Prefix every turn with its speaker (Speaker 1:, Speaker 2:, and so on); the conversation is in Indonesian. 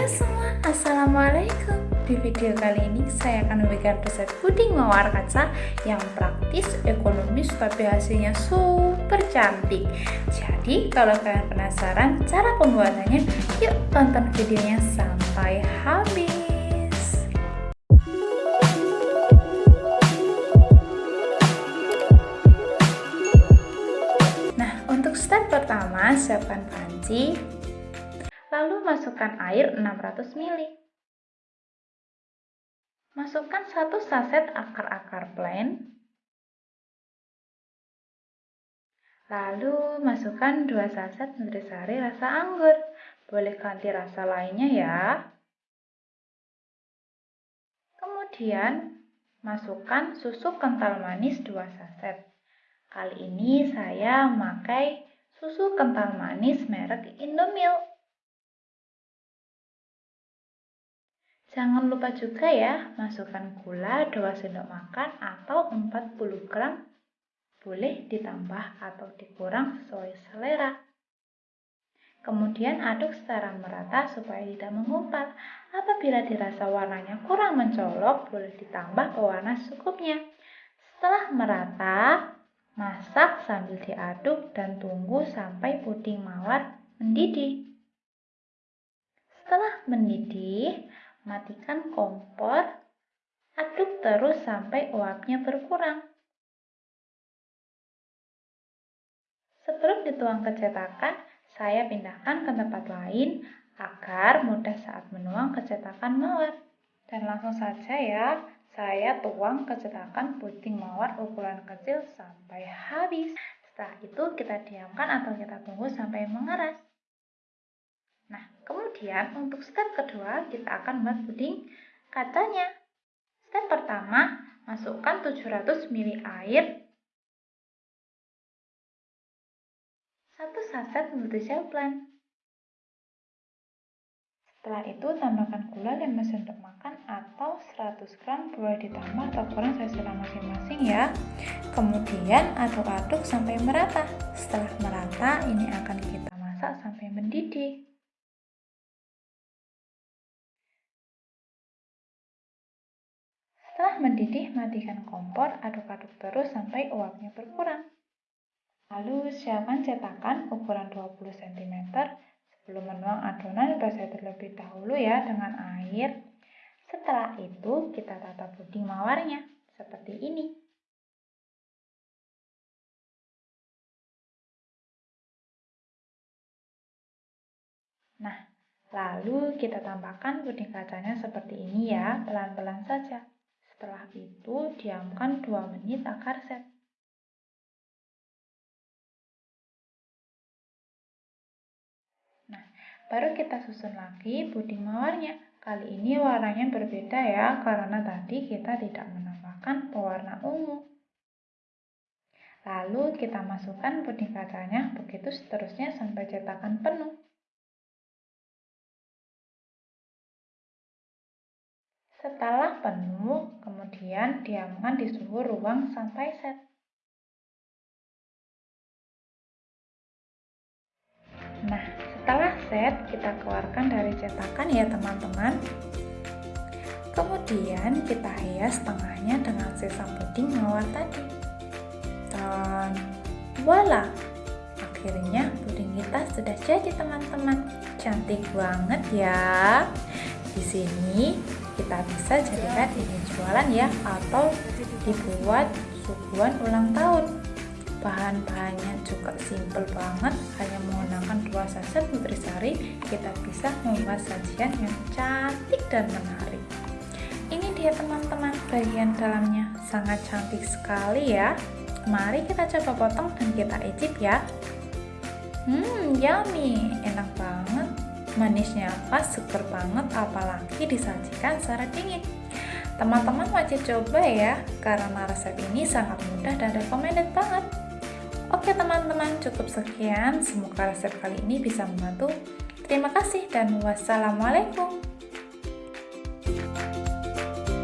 Speaker 1: Halo semua, Assalamualaikum. Di video kali ini saya akan memberikan resep puding mawar kaca yang praktis, ekonomis, tapi hasilnya super cantik. Jadi kalau kalian penasaran cara pembuatannya, yuk tonton videonya sampai habis. Nah, untuk step pertama, siapkan panci, Lalu masukkan air 600 ml. Masukkan satu saset akar-akar plain. Lalu masukkan dua saset nutrisari rasa anggur. Boleh ganti rasa lainnya ya. Kemudian masukkan susu kental manis 2 saset. Kali ini saya memakai susu kental manis merek Indomilk. Jangan lupa juga ya, masukkan gula 2 sendok makan atau 40 gram. Boleh ditambah atau dikurang sesuai selera. Kemudian aduk secara merata supaya tidak menggumpal. Apabila dirasa warnanya kurang mencolok, boleh ditambah pewarna secukupnya. Setelah merata, masak sambil diaduk dan tunggu sampai puding mawar mendidih. Setelah mendidih, Matikan kompor, aduk terus sampai uapnya berkurang. Sebelum dituang ke cetakan, saya pindahkan ke tempat lain agar mudah saat menuang ke cetakan mawar. Dan langsung saja ya, saya tuang ke cetakan puding mawar ukuran kecil sampai habis. Setelah itu kita diamkan atau kita tunggu sampai mengeras. Nah, kemudian untuk step kedua kita akan membuat puding kacanya. Step pertama, masukkan 700 ml air, 1 saset Nutrition Plan. Setelah itu tambahkan gula 5 sendok makan atau 100 gram boleh ditambah atau kurang sesuai masing-masing ya. Kemudian aduk-aduk sampai merata. Setelah merata ini akan kita masak sampai mendidih. Mendidih, matikan kompor, aduk-aduk terus sampai uapnya berkurang. Lalu siapkan cetakan ukuran 20 cm. Sebelum menuang adonan, basah terlebih dahulu ya dengan air. Setelah itu, kita tata puding mawarnya seperti ini. Nah, lalu kita tambahkan puding kacanya seperti ini ya, pelan-pelan saja. Setelah itu, diamkan 2 menit agar set. Nah, baru kita susun lagi puding mawarnya. Kali ini warnanya berbeda ya, karena tadi kita tidak menambahkan pewarna ungu. Lalu kita masukkan puding kacanya, begitu seterusnya sampai cetakan penuh. Setelah penuh, kemudian diamkan di suhu ruang sampai set. Nah, setelah set, kita keluarkan dari cetakan ya teman-teman. Kemudian kita hias tengahnya dengan sisa puding mawar tadi. Dan voila! Akhirnya puding kita sudah jadi teman-teman. Cantik banget ya. Di sini kita bisa jadikan ini jualan ya atau dibuat suguhan ulang tahun. Bahan-bahannya juga simple banget hanya menggunakan dua saset nutrisari kita bisa membuat sajian yang cantik dan menarik. Ini dia teman-teman bagian dalamnya. Sangat cantik sekali ya. Mari kita coba potong dan kita icip ya. Hmm yummy. Enak banget Manisnya pas, super banget, apalagi disajikan secara dingin. Teman-teman wajib coba ya, karena resep ini sangat mudah dan recommended banget. Oke teman-teman, cukup sekian. Semoga resep kali ini bisa membantu. Terima kasih dan wassalamualaikum.